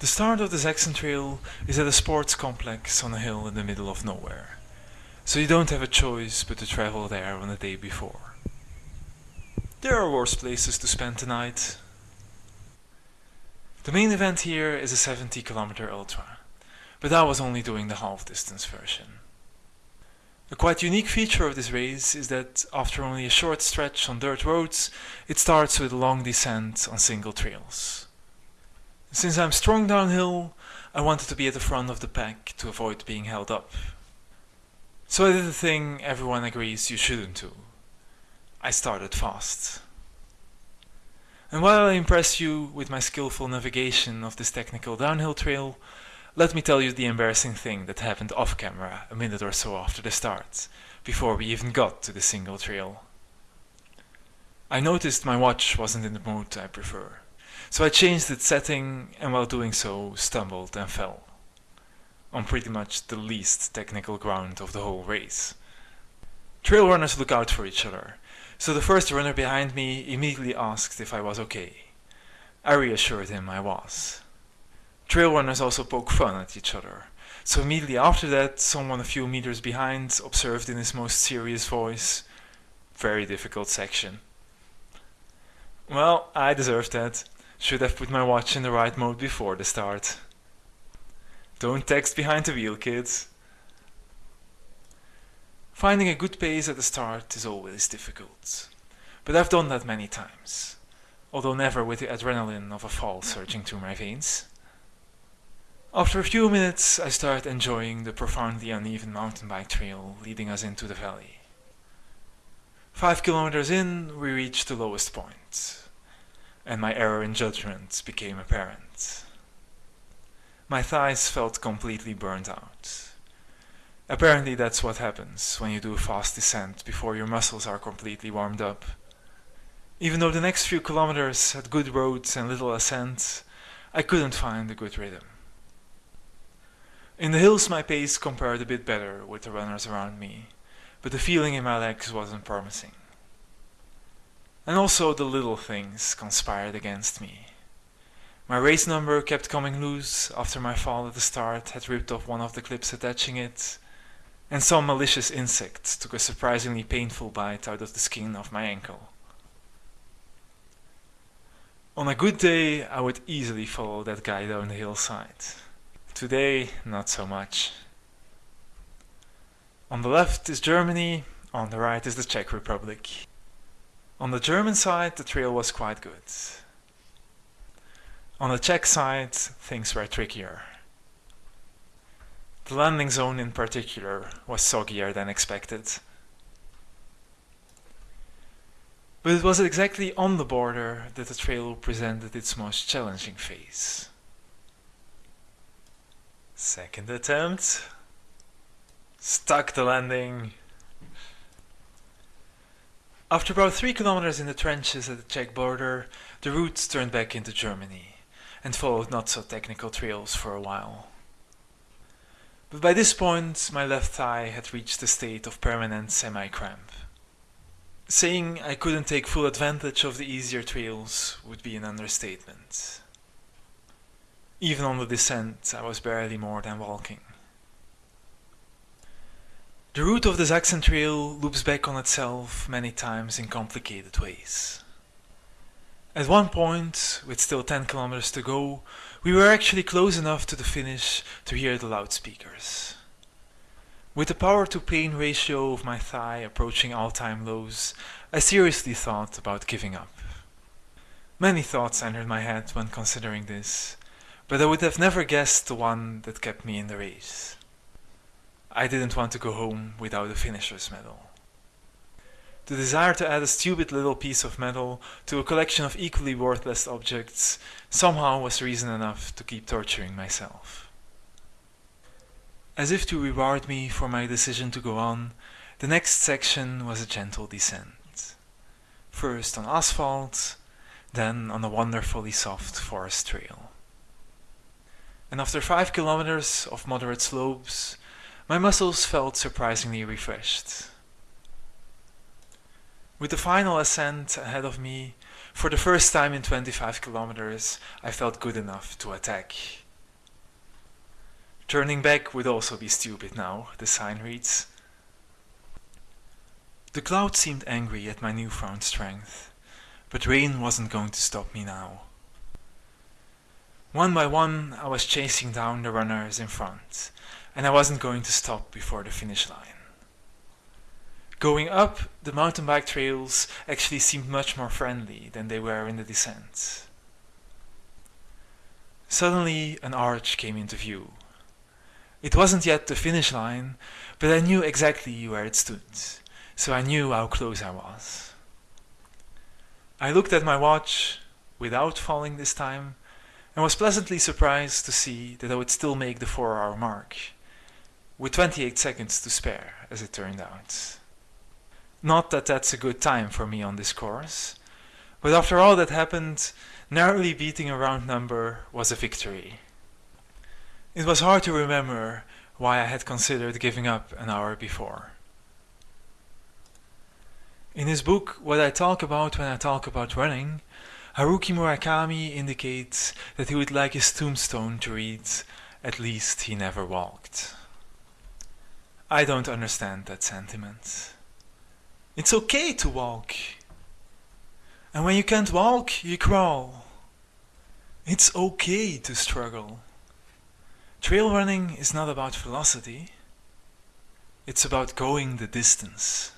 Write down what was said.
The start of the Zaxxon Trail is at a sports complex on a hill in the middle of nowhere, so you don't have a choice but to travel there on the day before. There are worse places to spend the night. The main event here is a 70 km ultra, but I was only doing the half distance version. A quite unique feature of this race is that after only a short stretch on dirt roads, it starts with a long descent on single trails. Since I'm strong downhill, I wanted to be at the front of the pack to avoid being held up. So I did the thing everyone agrees you shouldn't do. I started fast. And while I impress you with my skillful navigation of this technical downhill trail, let me tell you the embarrassing thing that happened off camera a minute or so after the start, before we even got to the single trail. I noticed my watch wasn't in the mode I prefer. So I changed its setting and while doing so stumbled and fell. On pretty much the least technical ground of the whole race. Trail runners look out for each other, so the first runner behind me immediately asked if I was okay. I reassured him I was. Trail runners also poke fun at each other, so immediately after that someone a few meters behind observed in his most serious voice, very difficult section. Well, I deserved that. Should have put my watch in the right mode before the start. Don't text behind the wheel, kids. Finding a good pace at the start is always difficult, but I've done that many times, although never with the adrenaline of a fall surging through my veins. After a few minutes I start enjoying the profoundly uneven mountain bike trail leading us into the valley. Five kilometers in, we reach the lowest point and my error in judgment became apparent. My thighs felt completely burnt out. Apparently that's what happens when you do a fast descent before your muscles are completely warmed up. Even though the next few kilometers had good roads and little ascent, I couldn't find a good rhythm. In the hills my pace compared a bit better with the runners around me, but the feeling in my legs wasn't promising. And also the little things conspired against me. My race number kept coming loose after my fall at the start had ripped off one of the clips attaching it, and some malicious insect took a surprisingly painful bite out of the skin of my ankle. On a good day, I would easily follow that guy down the hillside. Today, not so much. On the left is Germany, on the right is the Czech Republic. On the German side, the trail was quite good. On the Czech side, things were trickier. The landing zone in particular was soggier than expected. But it was exactly on the border that the trail presented its most challenging phase. Second attempt. Stuck the landing. After about three kilometers in the trenches at the Czech border, the route turned back into Germany and followed not so technical trails for a while. But by this point my left thigh had reached a state of permanent semi-cramp. Saying I couldn't take full advantage of the easier trails would be an understatement. Even on the descent I was barely more than walking. The route of the Zaxxon Trail loops back on itself many times in complicated ways. At one point, with still 10 kilometers to go, we were actually close enough to the finish to hear the loudspeakers. With the power to pain ratio of my thigh approaching all-time lows, I seriously thought about giving up. Many thoughts entered my head when considering this, but I would have never guessed the one that kept me in the race. I didn't want to go home without a finisher's medal. The desire to add a stupid little piece of metal to a collection of equally worthless objects somehow was reason enough to keep torturing myself. As if to reward me for my decision to go on, the next section was a gentle descent. First on asphalt, then on a wonderfully soft forest trail. And after five kilometers of moderate slopes, my muscles felt surprisingly refreshed. With the final ascent ahead of me, for the first time in 25 kilometers, I felt good enough to attack. Turning back would also be stupid now, the sign reads. The cloud seemed angry at my newfound strength, but rain wasn't going to stop me now. One by one, I was chasing down the runners in front, and I wasn't going to stop before the finish line. Going up, the mountain bike trails actually seemed much more friendly than they were in the descent. Suddenly, an arch came into view. It wasn't yet the finish line, but I knew exactly where it stood so I knew how close I was. I looked at my watch, without falling this time, and was pleasantly surprised to see that I would still make the 4 hour mark, with 28 seconds to spare, as it turned out. Not that that's a good time for me on this course, but after all that happened, narrowly beating a round number was a victory. It was hard to remember why I had considered giving up an hour before. In his book What I Talk About When I Talk About Running, Haruki Murakami indicates that he would like his tombstone to read, At least he never walked. I don't understand that sentiment. It's okay to walk. And when you can't walk, you crawl. It's okay to struggle. Trail running is not about velocity. It's about going the distance.